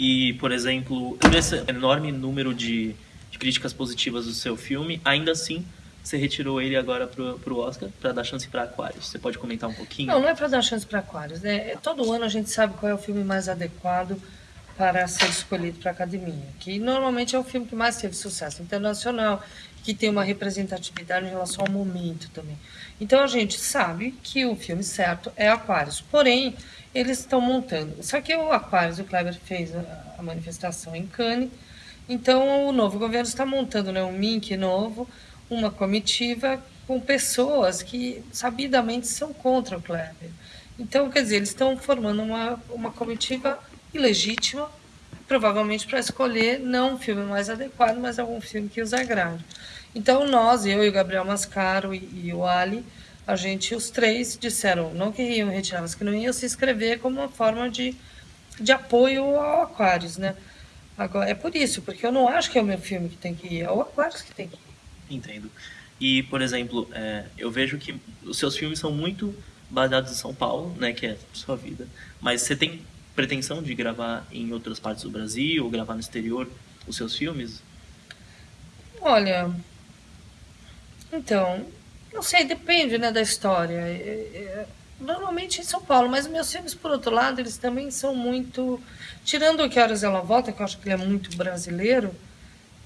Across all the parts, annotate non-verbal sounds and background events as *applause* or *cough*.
E, por exemplo, nesse enorme número de, de críticas positivas do seu filme, ainda assim você retirou ele agora pro, pro Oscar para dar chance para Aquarius. Você pode comentar um pouquinho? Não, não é para dar chance para Aquarius. Né? Todo ano a gente sabe qual é o filme mais adequado para ser escolhido para a academia, que normalmente é o filme que mais teve sucesso internacional, que tem uma representatividade em relação ao momento também. Então a gente sabe que o filme certo é Aquarius, porém eles estão montando. Só que o Aquarius, o Kleber fez a, manifestação em Cannes, então o novo governo está montando né, um MINC novo, uma comitiva com pessoas que sabidamente são contra o Kleber. Então, quer dizer, eles estão formando uma, uma comitiva ilegítima, provavelmente para escolher não um filme mais adequado, mas algum filme que os agrade. Então, nós, eu e o Gabriel Mascaro e, e o Ali, a gente, os três, disseram não que iam retirar, mas que não iam se inscrever como uma forma de, de apoio ao Aquarius, né? Agora, é por isso, porque eu não acho que é o meu filme que tem que ir, é o Aquarius que tem que ir. Entendo. E, por exemplo, é, eu vejo que os seus filmes são muito baseados em São Paulo, né, que é sua vida. Mas você tem pretensão de gravar em outras partes do Brasil ou gravar no exterior os seus filmes? Olha, então, não sei, depende, né, da história. É, é, normalmente em São Paulo, mas meus filmes, por outro lado, eles também são muito... Tirando o Que Horas Ela Volta, que eu acho que ele é muito brasileiro,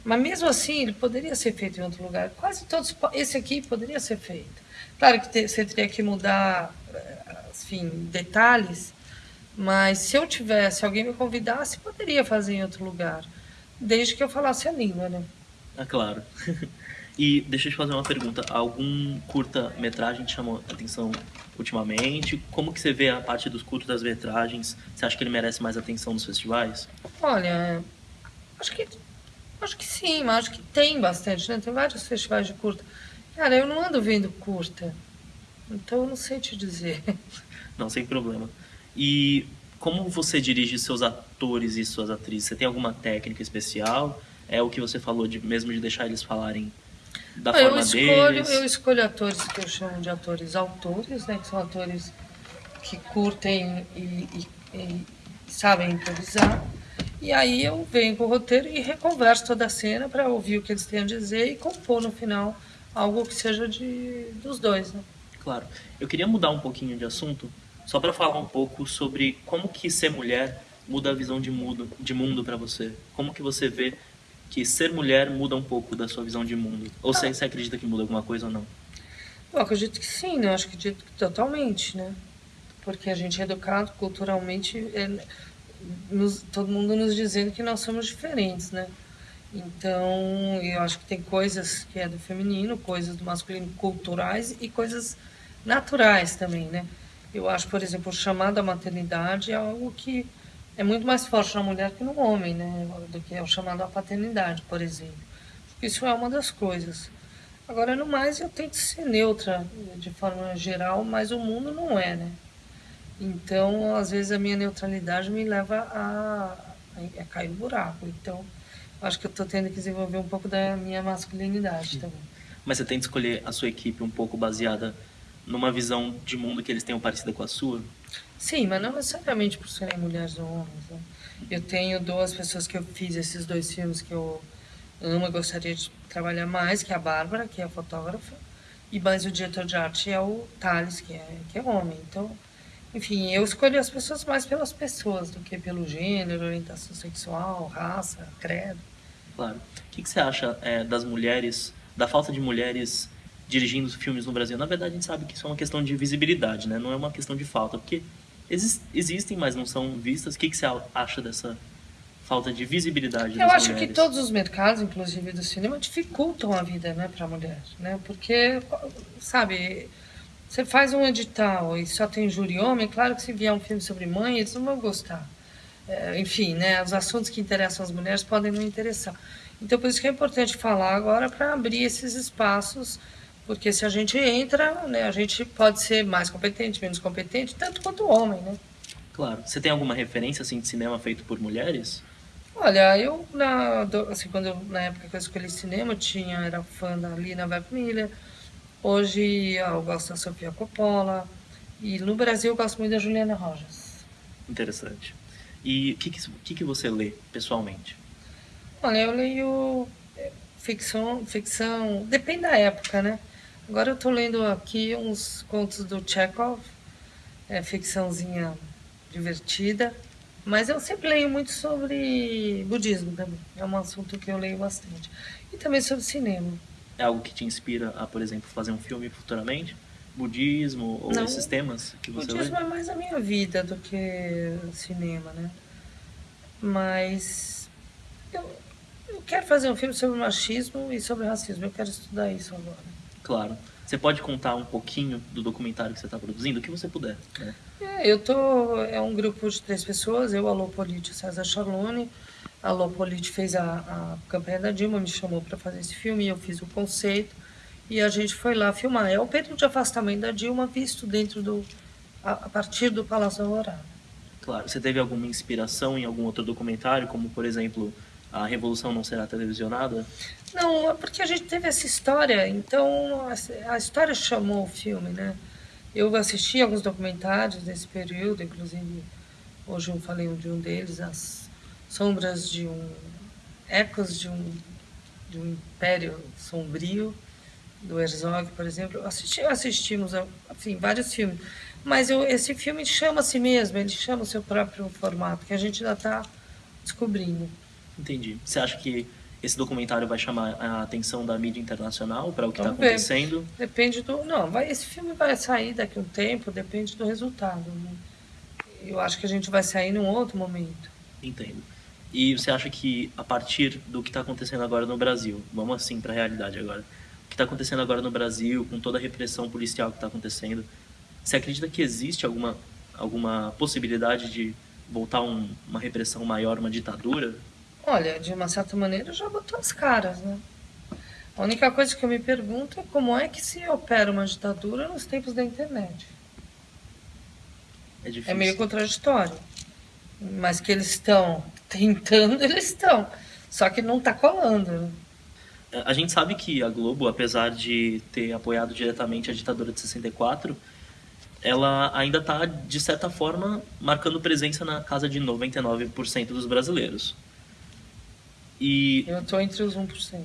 mas mesmo assim, ele poderia ser feito em outro lugar. Quase todos. Esse aqui poderia ser feito. Claro que você teria que mudar, eh, enfim, detalhes, mas se eu tivesse, se alguém me convidasse, poderia fazer em outro lugar. Desde que eu falasse a língua, né? Ah, claro. *laughs* e deixa eu te fazer uma pergunta. Algum curta-metragem te chamou a atenção ultimamente? Como que você vê a parte dos curtas-metragens? Você acha que ele merece mais atenção nos festivais? Olha, acho que Acho que sim, mas acho que tem bastante, né? Tem vários festivais de curta. Cara, eu não ando vendo curta, então eu não sei te dizer. *laughs* Não, sem problema. E como você dirige seus atores e suas atrizes? Você tem alguma técnica especial? É o que você falou, de, mesmo de deixar eles falarem da eu forma escolho, deles? Eu escolho atores que eu chamo de atores autores, né? Que são atores que curtem e, e, e sabem improvisar. E aí eu venho com o roteiro e reconverso toda a cena para ouvir o que eles têm a dizer e compor no final algo que seja de, dos dois, né? Claro. Eu queria mudar um pouquinho de assunto, só para falar um pouco sobre como que ser mulher muda a visão de mundo, de mundo para você. Como que você vê que ser mulher muda um pouco da sua visão de mundo? Ou ah. você, você acredita que muda alguma coisa ou não? Eu acredito que sim, né? Eu acho que acredito que totalmente, né? Porque a gente é educado culturalmente... É nos, todo mundo nos dizendo que nós somos diferentes, né? Então, eu acho que tem coisas que é do feminino, coisas do masculino culturais e coisas naturais também, né? Eu acho, por exemplo, o chamado à maternidade é algo que é muito mais forte na mulher que no homem, né? Do que é o chamado à paternidade, por exemplo. Isso é uma das coisas. Agora, no mais, eu tento ser neutra de forma geral, mas o mundo não é, né? Então, às vezes, a minha neutralidade me leva a, a cair no buraco. Então, acho que eu estou tendo que desenvolver um pouco da minha masculinidade também. Mas você que escolher a sua equipe um pouco baseada numa visão de mundo que eles tenham parecida com a sua? Sim, mas não necessariamente por serem mulheres ou homens. Né? Eu tenho duas pessoas que eu fiz esses dois filmes que eu amo e gostaria de trabalhar mais, que é a Bárbara, que é a fotógrafa, e mais o diretor de arte é o Thales, que é, que é homem. Então, enfim, eu escolho as pessoas mais pelas pessoas do que pelo gênero, orientação sexual, raça, credo. Claro. O que, que você acha é, das mulheres, da falta de mulheres dirigindo filmes no Brasil? Na verdade, a gente sabe que isso é uma questão de visibilidade, né? Não é uma questão de falta, porque exist, existem, mas não são vistas. O que, que você acha dessa falta de visibilidade Eu acho mulheres? que todos os mercados, inclusive do cinema, dificultam a vida, né, para a mulher, né? Porque, sabe você faz um edital e só tem júri homem, claro que se vier um filme sobre mãe, eles não vão gostar. É, enfim, né, os assuntos que interessam as mulheres podem não interessar. Então, por isso que é importante falar agora para abrir esses espaços, porque se a gente entra, né, a gente pode ser mais competente, menos competente, tanto quanto o homem, né? Claro. Você tem alguma referência assim de cinema feito por mulheres? Olha, eu na, assim, quando eu, na época que eu escolhi cinema, tinha era fã da Lina Webmiller, Hoje eu gosto da Sofia Coppola e no Brasil eu gosto muito da Juliana Rojas. Interessante. E o que, que, que, que você lê pessoalmente? Olha, eu leio é, ficção, ficção, depende da época, né? Agora eu estou lendo aqui uns contos do Chekhov, é, ficçãozinha divertida, mas eu sempre leio muito sobre budismo também, é um assunto que eu leio bastante. E também sobre cinema. É algo que te inspira a, por exemplo, fazer um filme futuramente? Budismo ou Não, esses temas que você budismo lê? é mais a minha vida do que cinema, né? Mas eu, eu quero fazer um filme sobre machismo e sobre racismo, eu quero estudar isso agora. Claro. Você pode contar um pouquinho do documentário que você está produzindo, o que você puder. Né? É, eu tô. É um grupo de três pessoas, eu, a Lopolite e César Charlone. A Lopolite fez a, a campanha da Dilma, me chamou para fazer esse filme, e eu fiz o conceito. E a gente foi lá filmar. É o período de afastamento da Dilma visto dentro do. a, a partir do Palácio da Alvorada. Claro. Você teve alguma inspiração em algum outro documentário, como por exemplo a Revolução não será televisionada? Não, é porque a gente teve essa história, então a história chamou o filme, né? Eu assisti alguns documentários desse período, inclusive hoje eu falei de um deles, As Sombras de um... Ecos de um, de um Império Sombrio, do Herzog, por exemplo. Assisti, assistimos, enfim, vários filmes. Mas eu, esse filme chama a si mesmo, ele chama o seu próprio formato, que a gente ainda está descobrindo. Entendi. Você acha que esse documentário vai chamar a atenção da mídia internacional para o que está acontecendo? Depende do. Não, vai, esse filme vai sair daqui a um tempo, depende do resultado. Né? Eu acho que a gente vai sair num outro momento. Entendo. E você acha que a partir do que está acontecendo agora no Brasil, vamos assim para a realidade agora, o que está acontecendo agora no Brasil, com toda a repressão policial que está acontecendo, você acredita que existe alguma, alguma possibilidade de voltar um, uma repressão maior, uma ditadura? Olha, de uma certa maneira já botou as caras, né? A única coisa que eu me pergunto é como é que se opera uma ditadura nos tempos da internet. É, difícil. é meio contraditório. Mas que eles estão *laughs* tentando, eles estão. Só que não está colando. Né? É, a gente sabe que a Globo, apesar de ter apoiado diretamente a ditadura de 64, ela ainda está, de certa forma, marcando presença na casa de 99% dos brasileiros. E eu estou entre os 1%.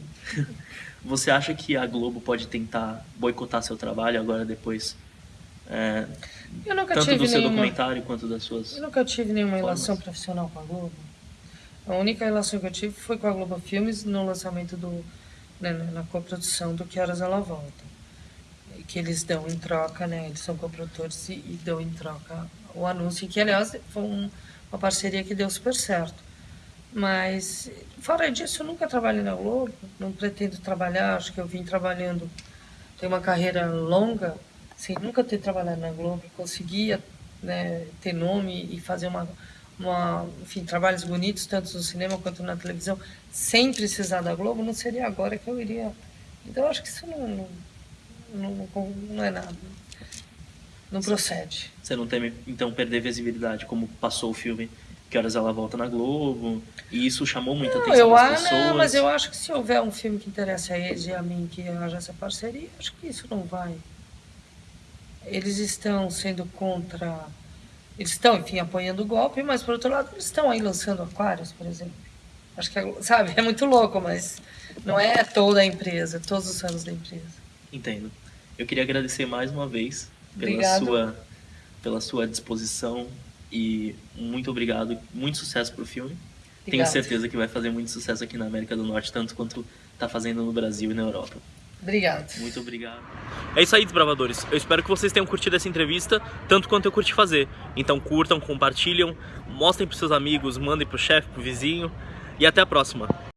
*laughs* você acha que a Globo pode tentar boicotar seu trabalho agora depois? É, eu nunca tanto tive do seu nenhuma... documentário quanto das suas. Eu nunca tive nenhuma formas. relação profissional com a Globo. A única relação que eu tive foi com a Globo Filmes no lançamento do. Né, na coprodução do Que Horas Ela Volta. Que eles dão em troca, né? Eles são coprodutores e, e dão em troca o anúncio, que aliás foi um, uma parceria que deu super certo. Mas, fora disso, eu nunca trabalhei na Globo, não pretendo trabalhar, acho que eu vim trabalhando, tenho uma carreira longa, sem nunca ter trabalhado na Globo, conseguia né, ter nome e fazer uma, uma, enfim, trabalhos bonitos, tanto no cinema quanto na televisão, sem precisar da Globo, não seria agora que eu iria. Então, acho que isso não, não, não, não é nada. Não procede. Você não teme, então, perder visibilidade, como passou o filme que horas ela volta na Globo. E isso chamou muita não, atenção eu, das pessoas. Não, mas eu acho que se houver um filme que interessa a eles e a mim que haja essa parceria, acho que isso não vai. Eles estão sendo contra. Eles estão, enfim, apoiando o golpe, mas por outro lado, eles estão aí lançando aquários, por exemplo. Acho que, é, sabe, é muito louco, mas não é toda a empresa, todos os anos da empresa. Entendo. Eu queria agradecer mais uma vez pela sua pela sua disposição e muito obrigado, muito sucesso pro filme. Obrigado. Tenho certeza que vai fazer muito sucesso aqui na América do Norte, tanto quanto está fazendo no Brasil e na Europa. Obrigado. Muito obrigado. É isso aí, desbravadores. Eu espero que vocês tenham curtido essa entrevista, tanto quanto eu curti fazer. Então curtam, compartilham, mostrem para seus amigos, mandem pro chefe, pro vizinho. E até a próxima.